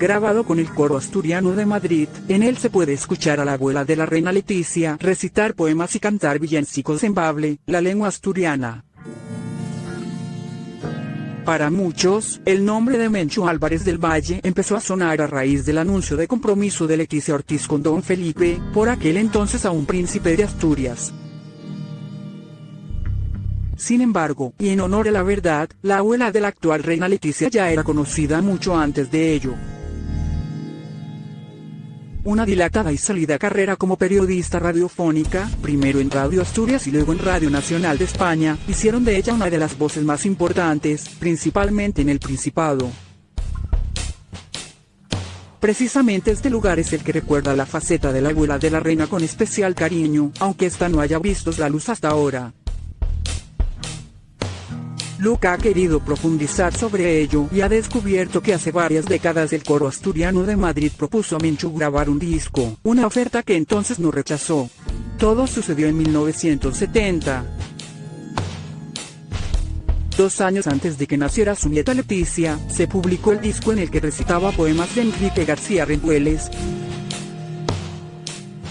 grabado con el coro asturiano de Madrid, en él se puede escuchar a la abuela de la reina Leticia recitar poemas y cantar villancicos en bable, la lengua asturiana. Para muchos, el nombre de Mencho Álvarez del Valle empezó a sonar a raíz del anuncio de compromiso de Leticia Ortiz con Don Felipe, por aquel entonces a un príncipe de Asturias. Sin embargo, y en honor a la verdad, la abuela de la actual reina Leticia ya era conocida mucho antes de ello. Una dilatada y salida carrera como periodista radiofónica, primero en Radio Asturias y luego en Radio Nacional de España, hicieron de ella una de las voces más importantes, principalmente en el Principado. Precisamente este lugar es el que recuerda la faceta de la abuela de la reina con especial cariño, aunque esta no haya visto la luz hasta ahora. Luca ha querido profundizar sobre ello y ha descubierto que hace varias décadas el coro asturiano de Madrid propuso a Menchu grabar un disco, una oferta que entonces no rechazó. Todo sucedió en 1970. Dos años antes de que naciera su nieta Leticia, se publicó el disco en el que recitaba poemas de Enrique García Rendueles,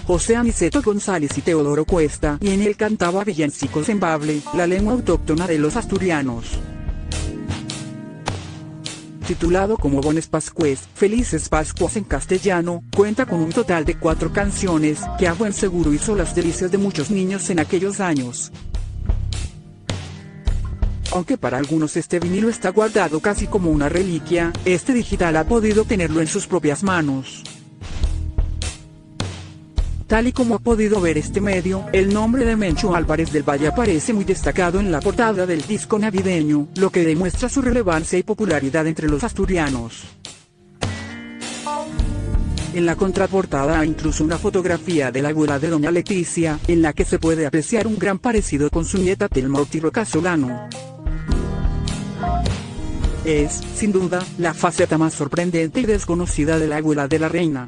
José Aniceto González y Teodoro Cuesta, y en él cantaba villancicos en bable, la lengua autóctona de los asturianos. Titulado como Bones Pascues, Felices Pascuas en castellano, cuenta con un total de cuatro canciones, que a buen seguro hizo las delicias de muchos niños en aquellos años. Aunque para algunos este vinilo está guardado casi como una reliquia, este digital ha podido tenerlo en sus propias manos. Tal y como ha podido ver este medio, el nombre de Mencho Álvarez del Valle aparece muy destacado en la portada del disco navideño, lo que demuestra su relevancia y popularidad entre los asturianos. En la contraportada hay incluso una fotografía de la abuela de doña Leticia, en la que se puede apreciar un gran parecido con su nieta Telma Otiro Casolano. Es, sin duda, la faceta más sorprendente y desconocida de la abuela de la reina.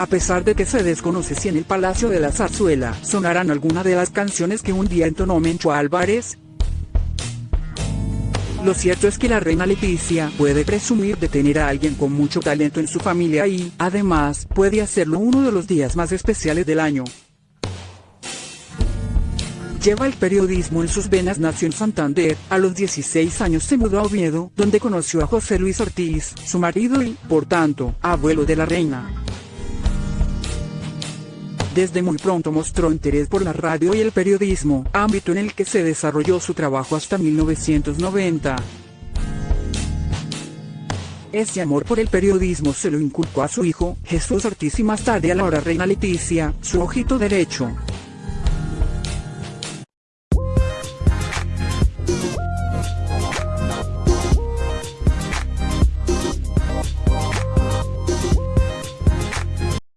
A pesar de que se desconoce si en el Palacio de la Zarzuela sonarán alguna de las canciones que un día entonó Mencho Álvarez, lo cierto es que la reina Leticia puede presumir de tener a alguien con mucho talento en su familia y, además, puede hacerlo uno de los días más especiales del año. Lleva el periodismo en sus venas, nació en Santander, a los 16 años se mudó a Oviedo, donde conoció a José Luis Ortiz, su marido y, por tanto, abuelo de la reina. Desde muy pronto mostró interés por la radio y el periodismo, ámbito en el que se desarrolló su trabajo hasta 1990. Ese amor por el periodismo se lo inculcó a su hijo, Jesús Ortiz y más tarde a la reina Leticia, su ojito derecho.